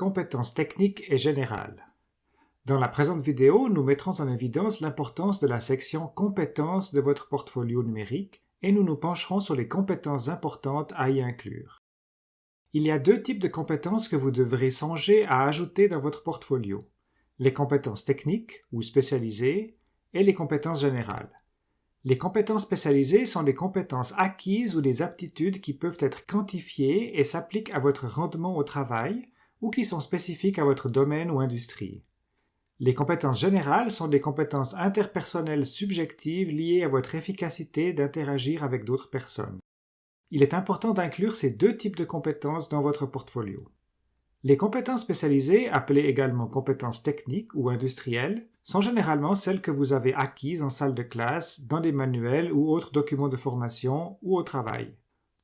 compétences techniques et générales. Dans la présente vidéo, nous mettrons en évidence l'importance de la section compétences de votre portfolio numérique et nous nous pencherons sur les compétences importantes à y inclure. Il y a deux types de compétences que vous devrez songer à ajouter dans votre portfolio. Les compétences techniques ou spécialisées et les compétences générales. Les compétences spécialisées sont des compétences acquises ou des aptitudes qui peuvent être quantifiées et s'appliquent à votre rendement au travail ou qui sont spécifiques à votre domaine ou industrie. Les compétences générales sont des compétences interpersonnelles subjectives liées à votre efficacité d'interagir avec d'autres personnes. Il est important d'inclure ces deux types de compétences dans votre portfolio. Les compétences spécialisées, appelées également compétences techniques ou industrielles, sont généralement celles que vous avez acquises en salle de classe, dans des manuels ou autres documents de formation ou au travail.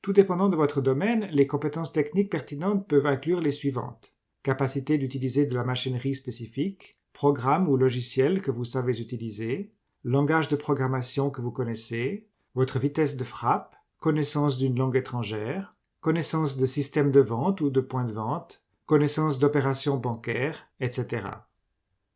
Tout dépendant de votre domaine, les compétences techniques pertinentes peuvent inclure les suivantes. Capacité d'utiliser de la machinerie spécifique, programme ou logiciel que vous savez utiliser, langage de programmation que vous connaissez, votre vitesse de frappe, connaissance d'une langue étrangère, connaissance de systèmes de vente ou de points de vente, connaissance d'opérations bancaires, etc.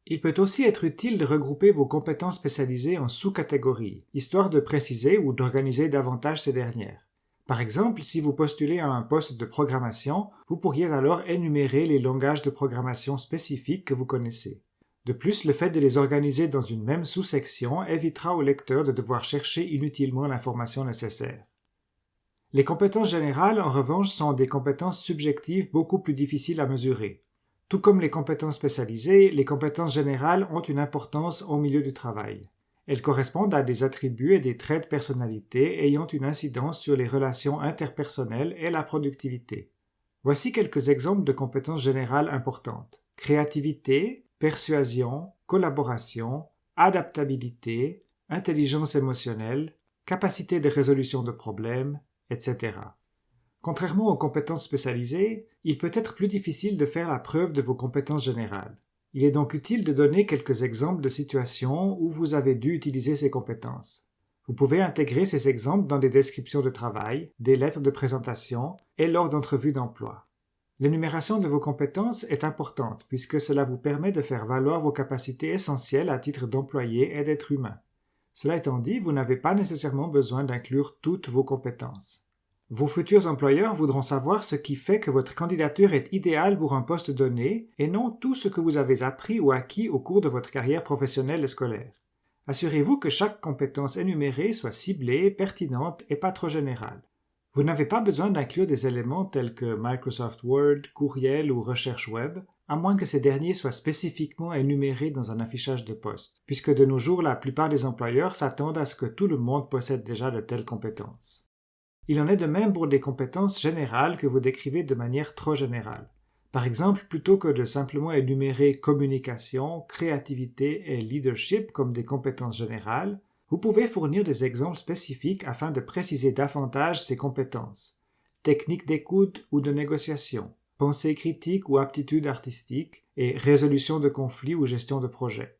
Il peut aussi être utile de regrouper vos compétences spécialisées en sous-catégories, histoire de préciser ou d'organiser davantage ces dernières. Par exemple, si vous postulez à un poste de programmation, vous pourriez alors énumérer les langages de programmation spécifiques que vous connaissez. De plus, le fait de les organiser dans une même sous-section évitera au lecteur de devoir chercher inutilement l'information nécessaire. Les compétences générales, en revanche, sont des compétences subjectives beaucoup plus difficiles à mesurer. Tout comme les compétences spécialisées, les compétences générales ont une importance au milieu du travail. Elles correspondent à des attributs et des traits de personnalité ayant une incidence sur les relations interpersonnelles et la productivité. Voici quelques exemples de compétences générales importantes. Créativité, persuasion, collaboration, adaptabilité, intelligence émotionnelle, capacité de résolution de problèmes, etc. Contrairement aux compétences spécialisées, il peut être plus difficile de faire la preuve de vos compétences générales. Il est donc utile de donner quelques exemples de situations où vous avez dû utiliser ces compétences. Vous pouvez intégrer ces exemples dans des descriptions de travail, des lettres de présentation et lors d'entrevues d'emploi. L'énumération de vos compétences est importante puisque cela vous permet de faire valoir vos capacités essentielles à titre d'employé et d'être humain. Cela étant dit, vous n'avez pas nécessairement besoin d'inclure toutes vos compétences. Vos futurs employeurs voudront savoir ce qui fait que votre candidature est idéale pour un poste donné et non tout ce que vous avez appris ou acquis au cours de votre carrière professionnelle et scolaire. Assurez-vous que chaque compétence énumérée soit ciblée, pertinente et pas trop générale. Vous n'avez pas besoin d'inclure des éléments tels que Microsoft Word, courriel ou recherche web, à moins que ces derniers soient spécifiquement énumérés dans un affichage de poste, puisque de nos jours la plupart des employeurs s'attendent à ce que tout le monde possède déjà de telles compétences. Il en est de même pour des compétences générales que vous décrivez de manière trop générale. Par exemple, plutôt que de simplement énumérer communication, créativité et leadership comme des compétences générales, vous pouvez fournir des exemples spécifiques afin de préciser davantage ces compétences. Technique d'écoute ou de négociation, pensée critique ou aptitude artistique, et résolution de conflits ou gestion de projet.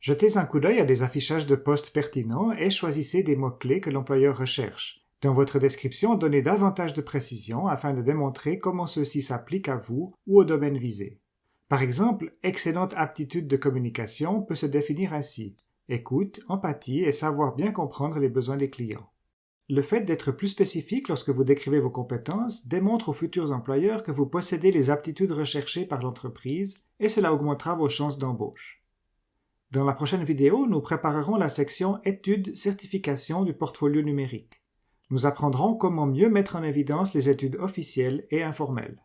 Jetez un coup d'œil à des affichages de postes pertinents et choisissez des mots-clés que l'employeur recherche, dans votre description, donnez davantage de précision afin de démontrer comment ceci s'applique à vous ou au domaine visé. Par exemple, excellente aptitude de communication peut se définir ainsi écoute, empathie et savoir bien comprendre les besoins des clients. Le fait d'être plus spécifique lorsque vous décrivez vos compétences démontre aux futurs employeurs que vous possédez les aptitudes recherchées par l'entreprise et cela augmentera vos chances d'embauche. Dans la prochaine vidéo, nous préparerons la section Études, certification du portfolio numérique. Nous apprendrons comment mieux mettre en évidence les études officielles et informelles.